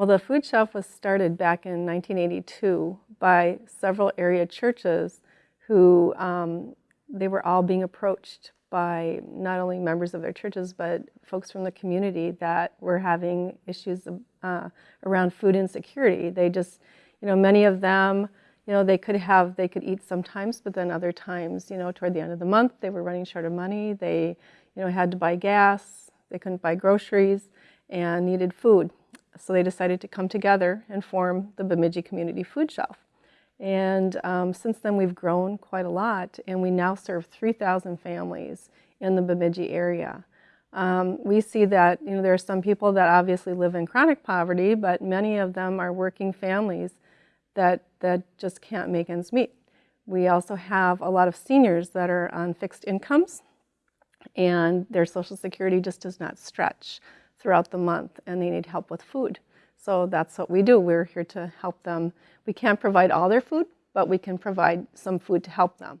Well, the food shelf was started back in 1982 by several area churches who um, they were all being approached by not only members of their churches but folks from the community that were having issues uh, around food insecurity. They just, you know, many of them, you know, they could have, they could eat sometimes, but then other times, you know, toward the end of the month, they were running short of money. They, you know, had to buy gas, they couldn't buy groceries, and needed food. So they decided to come together and form the Bemidji Community Food Shelf. And um, since then, we've grown quite a lot, and we now serve 3,000 families in the Bemidji area. Um, we see that you know there are some people that obviously live in chronic poverty, but many of them are working families that that just can't make ends meet. We also have a lot of seniors that are on fixed incomes, and their Social Security just does not stretch throughout the month, and they need help with food. So that's what we do. We're here to help them. We can't provide all their food, but we can provide some food to help them.